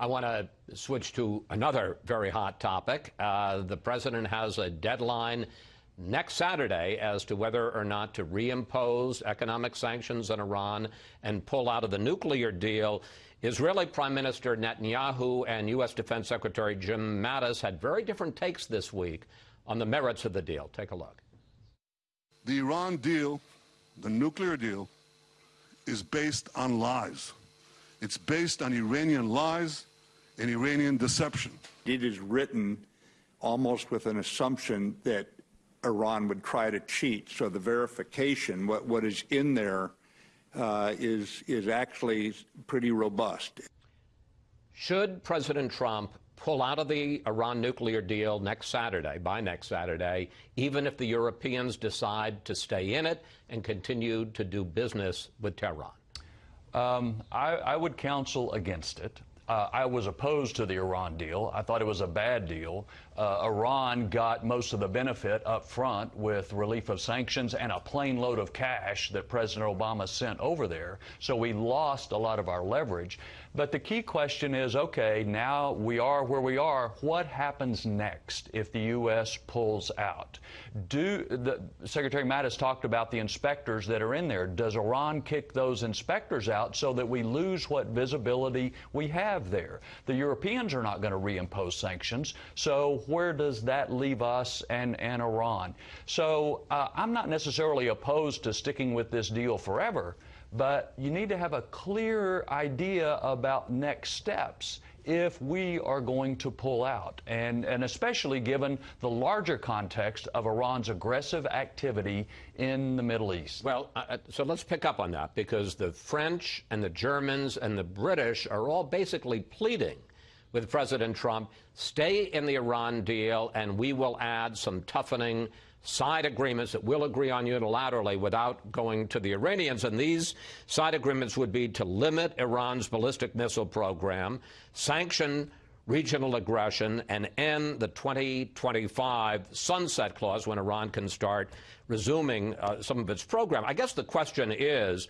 I want to switch to another very hot topic. Uh, the president has a deadline next Saturday as to whether or not to reimpose economic sanctions on Iran and pull out of the nuclear deal. Israeli Prime Minister Netanyahu and U.S. Defense Secretary Jim Mattis had very different takes this week on the merits of the deal. Take a look. The Iran deal, the nuclear deal, is based on lies. It's based on Iranian lies and Iranian deception. It is written almost with an assumption that Iran would try to cheat. So the verification, what, what is in there, uh, is is actually pretty robust. Should President Trump pull out of the Iran nuclear deal next Saturday, by next Saturday, even if the Europeans decide to stay in it and continue to do business with Tehran? Um, I, I, would counsel against it. Uh, I was opposed to the Iran deal. I thought it was a bad deal. Uh, Iran got most of the benefit up front with relief of sanctions and a plane load of cash that President Obama sent over there. So we lost a lot of our leverage. But the key question is okay, now we are where we are. What happens next if the U.S. pulls out? Do the, Secretary Mattis talked about the inspectors that are in there. Does Iran kick those inspectors out so that we lose what visibility we have there? The Europeans are not going to reimpose sanctions. So where does that leave us and, and Iran? So uh, I'm not necessarily opposed to sticking with this deal forever but you need to have a clear idea about next steps if we are going to pull out, and, and especially given the larger context of Iran's aggressive activity in the Middle East. Well, uh, so let's pick up on that because the French and the Germans and the British are all basically pleading with President Trump stay in the Iran deal, and we will add some toughening side agreements that we'll agree on unilaterally without going to the Iranians. And these side agreements would be to limit Iran's ballistic missile program, sanction regional aggression, and end the 2025 sunset clause when Iran can start resuming uh, some of its program. I guess the question is,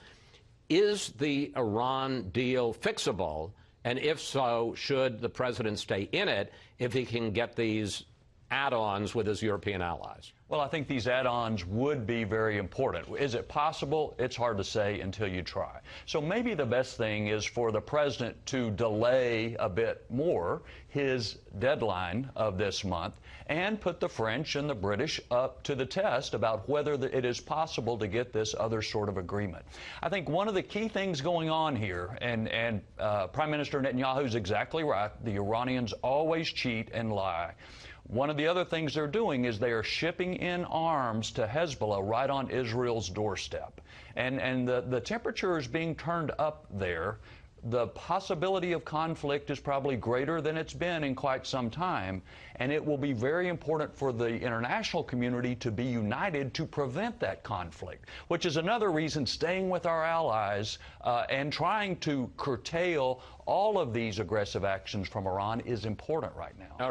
is the Iran deal fixable? And if so, should the president stay in it if he can get these add-ons with his European allies? Well, I think these add-ons would be very important. Is it possible? It's hard to say until you try. So maybe the best thing is for the president to delay a bit more his deadline of this month and put the French and the British up to the test about whether it is possible to get this other sort of agreement. I think one of the key things going on here, and, and uh, Prime Minister Netanyahu is exactly right, the Iranians always cheat and lie. One of the other things they're doing is they are shipping in arms to Hezbollah right on Israel's doorstep. And, and the, the temperature is being turned up there. The possibility of conflict is probably greater than it's been in quite some time, and it will be very important for the international community to be united to prevent that conflict, which is another reason staying with our allies uh, and trying to curtail all of these aggressive actions from Iran is important right now.